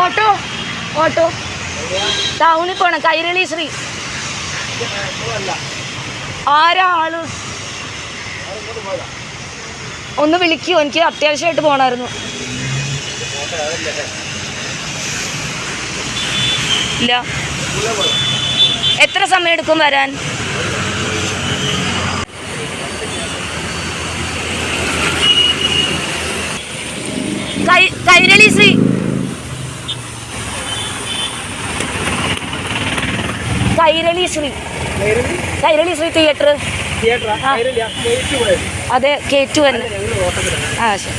Auto auto. ടൗണിൽ പോണം കൈരളി ശ്രീ. ആരാ ഒന്ന് വിളിക്കൂ എനിക്ക് അത്യാവശ്യമായിട്ട് പോണായിരുന്നു. ഇല്ല. എത്ര സമയം എടുക്കും വരാൻ? കൈരളി ശ്രീ കൈരളി ശ്രീ കൈരളി? ശ്രീ തിയേറ്റർ അതെ കേറ്റു തന്നെ ആ ശരി.